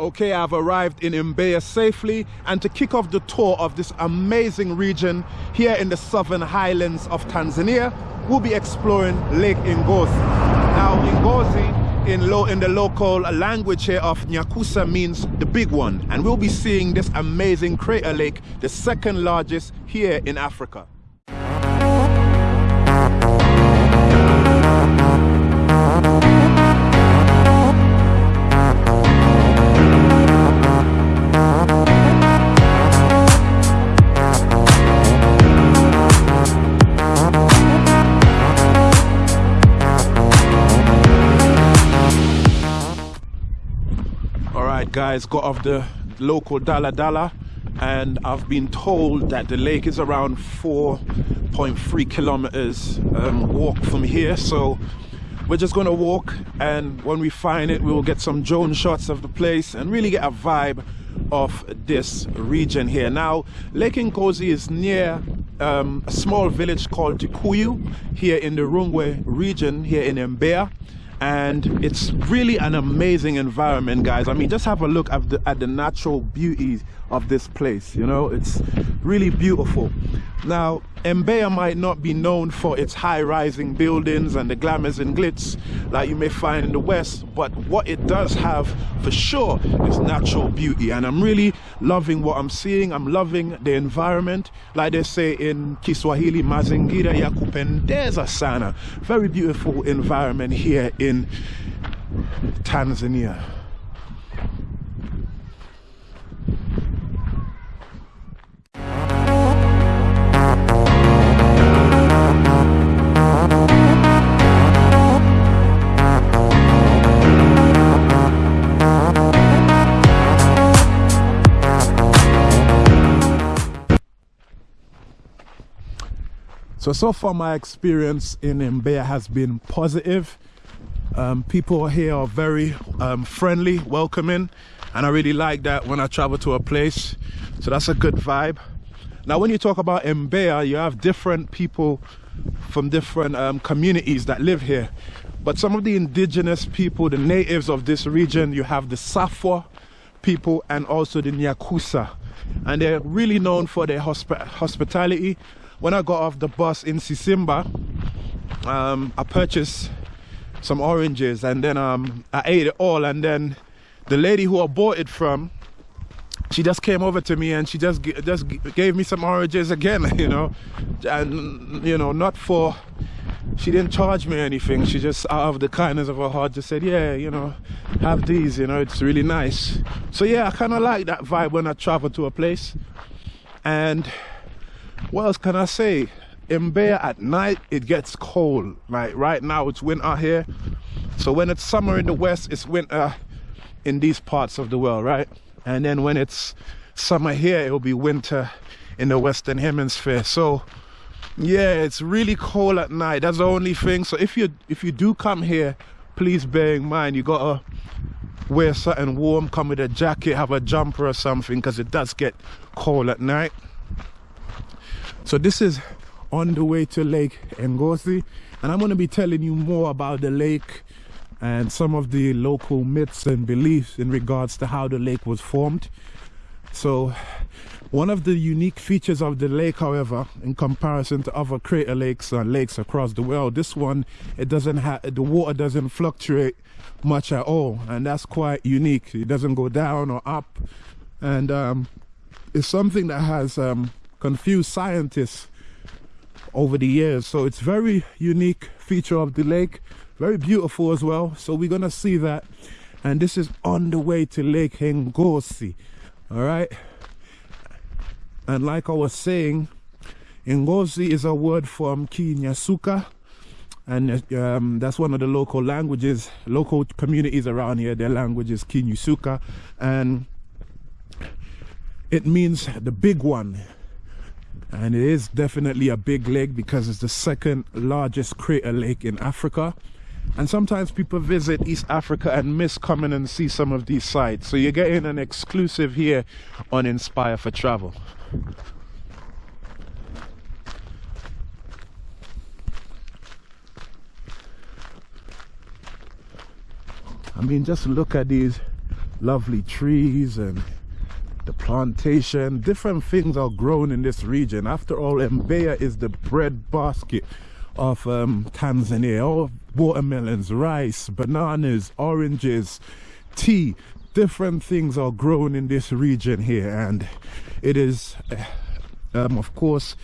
Okay, I've arrived in Mbeya safely and to kick off the tour of this amazing region here in the southern highlands of Tanzania, we'll be exploring Lake Ngozi. Now, Ngozi in, lo in the local language here of Nyakusa means the big one and we'll be seeing this amazing crater lake, the second largest here in Africa. Guys got off the local Dala Dala and I've been told that the lake is around 4.3 kilometers um, walk from here. So we're just gonna walk and when we find it we'll get some drone shots of the place and really get a vibe of this region here. Now Lake Ngozi is near um, a small village called Tukuyu here in the Rungwe region here in Mbeya and it's really an amazing environment guys. I mean just have a look at the, at the natural beauty of this place you know? It's really beautiful. Now Mbeya might not be known for its high-rising buildings and the glamours and glitz that you may find in the west but what it does have for sure is natural beauty. And I'm really loving what I'm seeing. I'm loving the environment. Like they say in Kiswahili mazingira ya kupendeza sana. Very beautiful environment here in Tanzania So, so far my experience in Mbeya has been positive. Um, people here are very um, friendly, welcoming, and I really like that when I travel to a place. So that's a good vibe. Now, when you talk about Mbeya, you have different people from different um, communities that live here. But some of the indigenous people, the natives of this region, you have the Safwa people and also the Nyakusa. And they're really known for their hosp hospitality when I got off the bus in Sisimba, um, I purchased some oranges and then um, I ate it all and then the lady who I bought it from she just came over to me and she just just gave me some oranges again you know? And you know not for she didn't charge me anything. She just out of the kindness of her heart just said yeah you know have these you know it's really nice. So yeah I kind of like that vibe when I travel to a place. And what else can I say? In Mbeya at night, it gets cold. Like right now, it's winter here. So when it's summer in the west, it's winter in these parts of the world, right? And then when it's summer here, it'll be winter in the western hemisphere. So yeah, it's really cold at night. That's the only thing. So if you if you do come here, please bear in mind you gotta wear something warm, come with a jacket, have a jumper or something, because it does get cold at night so this is on the way to lake ngozi and i'm going to be telling you more about the lake and some of the local myths and beliefs in regards to how the lake was formed. So one of the unique features of the lake however in comparison to other crater lakes and lakes across the world this one it doesn't have the water doesn't fluctuate much at all and that's quite unique. It doesn't go down or up and um, it's something that has um, confused scientists over the years. So it's very unique feature of the lake. Very beautiful as well. So we're gonna see that. And this is on the way to lake Ngozi. All right? And like I was saying Ngozi is a word from Kinyasuka. And um, that's one of the local languages local communities around here. Their language is Kinyasuka. And it means the big one and it is definitely a big lake because it's the second largest crater lake in Africa. And sometimes people visit East Africa and miss coming and see some of these sites. So you're getting an exclusive here on Inspire for Travel. I mean just look at these lovely trees and the plantation. Different things are grown in this region. After all Mbeya is the bread basket of um, Tanzania. All watermelons rice bananas oranges tea. Different things are grown in this region here. And it is uh, um, of course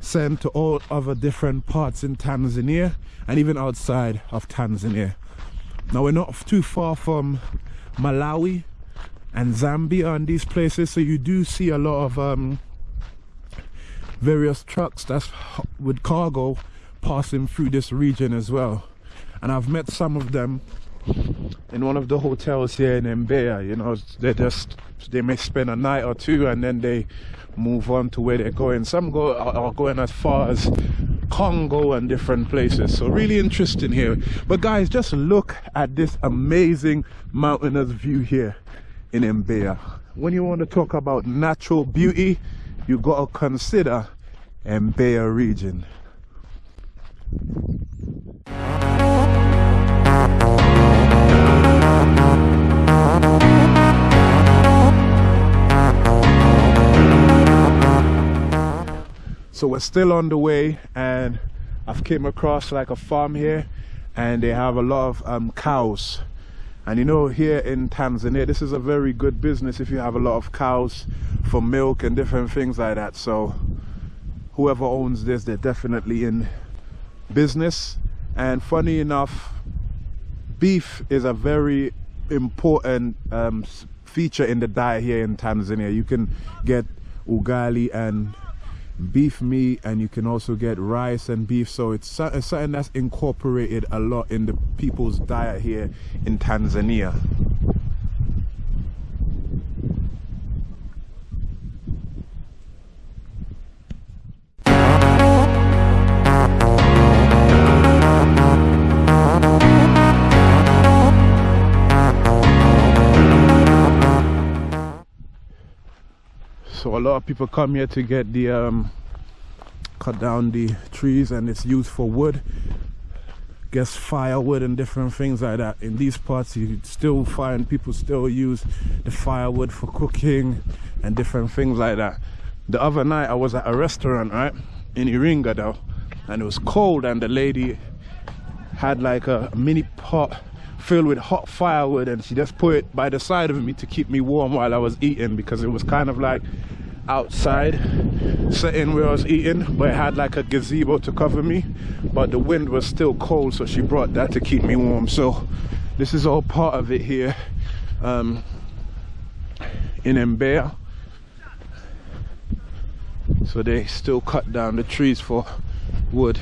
sent to all other different parts in Tanzania and even outside of Tanzania. Now we're not too far from Malawi and Zambia and these places so you do see a lot of um, various trucks that's with cargo passing through this region as well. And I've met some of them in one of the hotels here in Mbeya you know they just they may spend a night or two and then they move on to where they're going. Some go are going as far as Congo and different places. So really interesting here. But guys just look at this amazing mountainous view here in Mbeya. When you want to talk about natural beauty, you got to consider Mbeya region. So we're still on the way and I've came across like a farm here and they have a lot of um, cows and you know here in Tanzania this is a very good business if you have a lot of cows for milk and different things like that. So whoever owns this they're definitely in business. And funny enough beef is a very important um, feature in the diet here in Tanzania. You can get ugali and beef meat and you can also get rice and beef. So it's, it's something that's incorporated a lot in the people's diet here in Tanzania so a lot of people come here to get the um, cut down the trees and it's used for wood. Guess firewood and different things like that. In these parts you still find people still use the firewood for cooking and different things like that. The other night i was at a restaurant right in iringa though and it was cold and the lady had like a mini pot filled with hot firewood and she just put it by the side of me to keep me warm while I was eating because it was kind of like outside setting where I was eating but it had like a gazebo to cover me but the wind was still cold so she brought that to keep me warm. So this is all part of it here um, in Mbeya. So they still cut down the trees for wood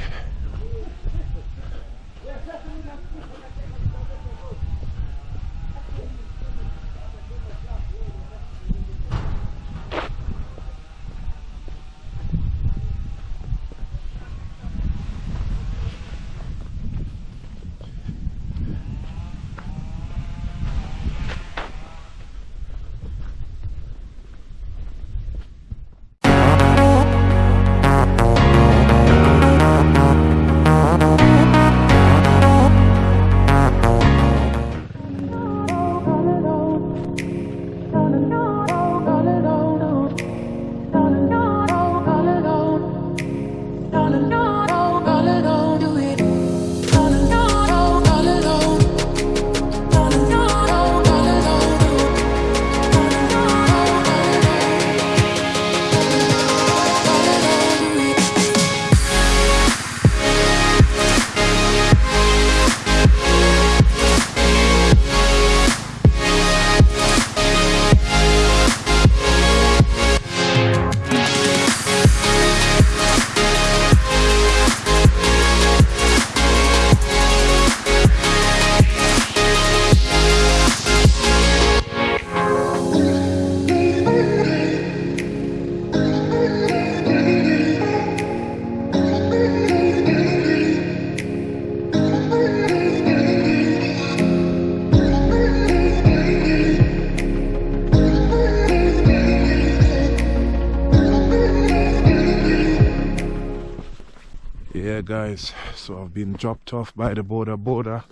guys so I've been dropped off by the boda boda.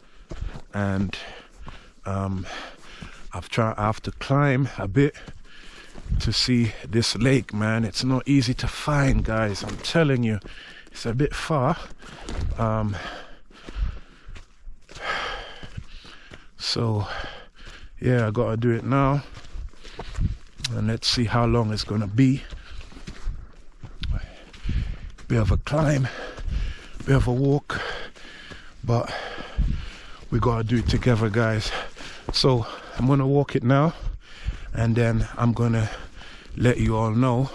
And um, I've tried I have to climb a bit to see this lake man. It's not easy to find guys. I'm telling you it's a bit far. Um, so yeah I gotta do it now. And let's see how long it's gonna be. Bit of a climb bit of a walk but we gotta do it together guys. So I'm gonna walk it now and then I'm gonna let you all know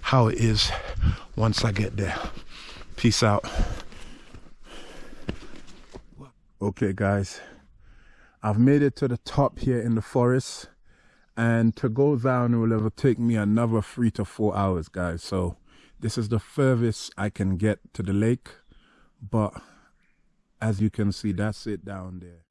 how it is once I get there. Peace out. Okay guys. I've made it to the top here in the forest and to go down it will ever take me another three to four hours guys. So this is the furthest I can get to the lake but as you can see that's it down there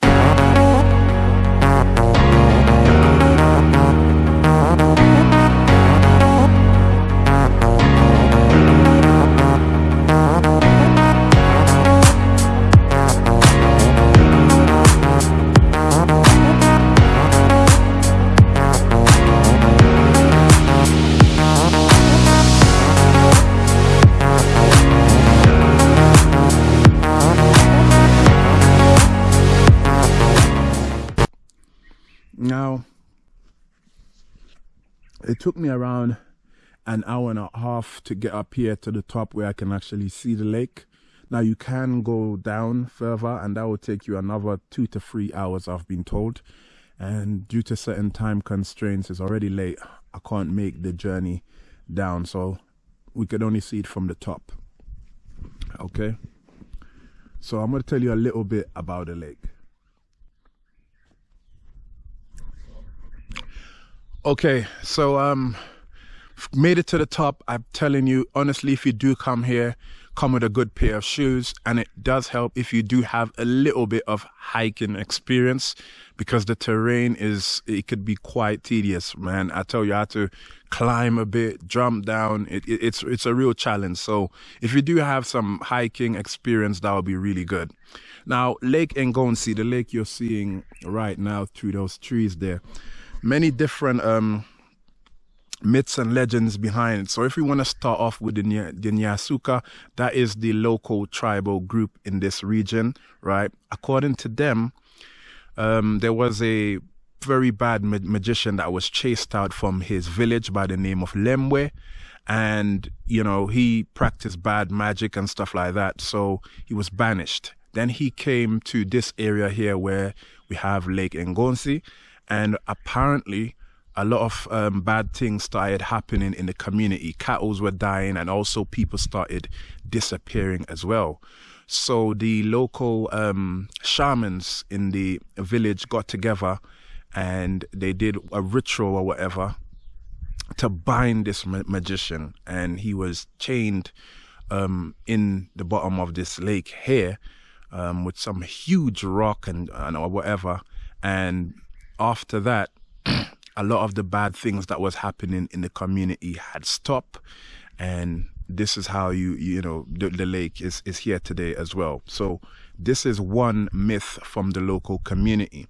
took me around an hour and a half to get up here to the top where I can actually see the lake. Now you can go down further and that will take you another two to three hours I've been told. And due to certain time constraints, it's already late. I can't make the journey down. So we could only see it from the top. Okay. So I'm going to tell you a little bit about the lake. Okay, so um, made it to the top. I'm telling you, honestly, if you do come here, come with a good pair of shoes. And it does help if you do have a little bit of hiking experience because the terrain is, it could be quite tedious, man. I tell you, I had to climb a bit, jump down. It, it, it's, it's a real challenge. So if you do have some hiking experience, that would be really good. Now, Lake Ngozi, the lake you're seeing right now through those trees there many different um, myths and legends behind. So if we want to start off with the, the Nyasuka, that is the local tribal group in this region, right? According to them, um, there was a very bad ma magician that was chased out from his village by the name of Lemwe. And, you know, he practiced bad magic and stuff like that. So he was banished. Then he came to this area here where we have Lake Ngozi and apparently a lot of um, bad things started happening in the community. Cattles were dying, and also people started disappearing as well. So the local um, shamans in the village got together, and they did a ritual or whatever to bind this ma magician, and he was chained um, in the bottom of this lake here um, with some huge rock and, and or whatever, and after that, a lot of the bad things that was happening in the community had stopped. And this is how you, you know, the, the lake is, is here today as well. So this is one myth from the local community.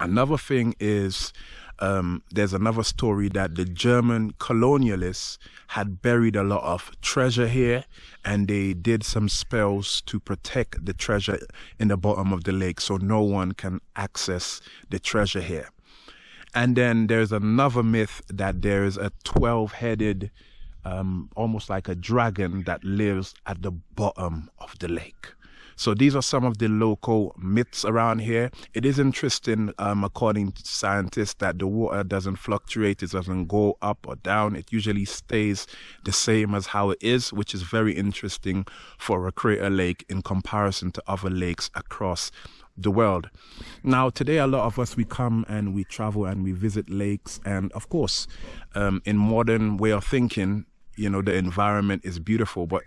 Another thing is um, there's another story that the German colonialists had buried a lot of treasure here and they did some spells to protect the treasure in the bottom of the lake so no one can access the treasure here. And then there's another myth that there's a 12 headed, um, almost like a dragon that lives at the bottom of the lake. So these are some of the local myths around here. It is interesting, um, according to scientists, that the water doesn't fluctuate. It doesn't go up or down. It usually stays the same as how it is, which is very interesting for a crater lake in comparison to other lakes across the world. Now, today, a lot of us, we come and we travel and we visit lakes. And of course, um, in modern way of thinking, you know, the environment is beautiful, but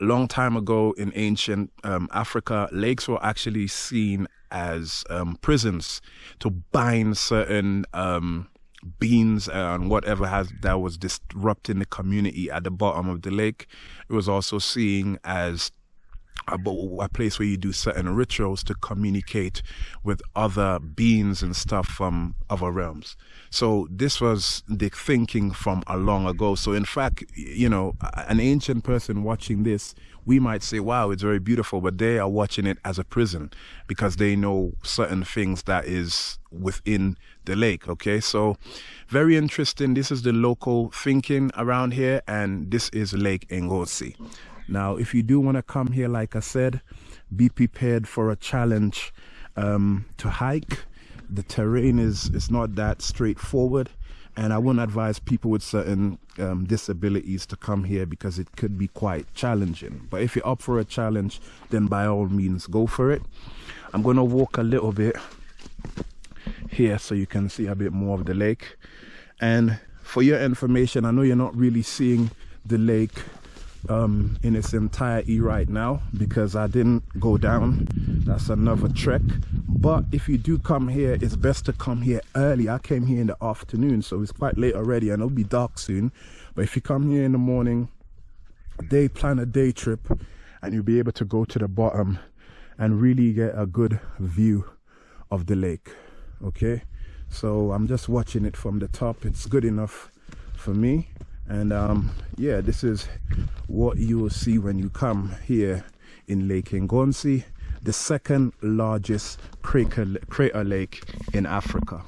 long time ago in ancient um, Africa, lakes were actually seen as um, prisons to bind certain um, and whatever has that was disrupting the community at the bottom of the lake. It was also seen as Uh, a, a place where you do certain rituals to communicate with other beings and stuff from other realms. So this was the thinking from a long ago. So in fact, you know, an ancient person watching this, we might say, wow, it's very beautiful, but they are watching it as a prison because they know certain things that is within the lake. Okay. So very interesting. This is the local thinking around here and this is Lake Ngozi. Now, if you do want to come here, like I said, be prepared for a challenge um, to hike. The terrain is, is not that straightforward and I wouldn't advise people with certain um, disabilities to come here because it could be quite challenging. But if you're up for a challenge, then by all means, go for it. I'm going to walk a little bit here so you can see a bit more of the lake. And for your information, I know you're not really seeing the lake um, in its entirety right now because I didn't go down. That's another trek. But if you do come here, it's best to come here early. I came here in the afternoon, so it's quite late already and it'll be dark soon. But if you come here in the morning, day plan a day trip and you'll be able to go to the bottom and really get a good view of the lake. Okay, so I'm just watching it from the top. It's good enough for me and um, yeah this is what you will see when you come here in Lake Ngozi the second largest crater, crater lake in Africa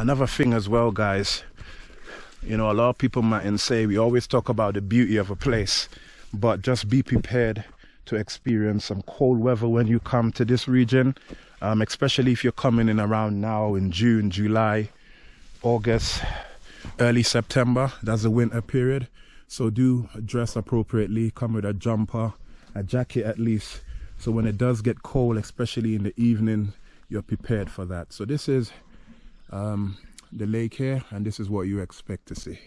another thing as well guys you know a lot of people might say we always talk about the beauty of a place but just be prepared to experience some cold weather when you come to this region um, especially if you're coming in around now in June July August early September. That's the winter period. So do dress appropriately come with a jumper a jacket at least. So when it does get cold especially in the evening you're prepared for that. So this is um, the lake here and this is what you expect to see.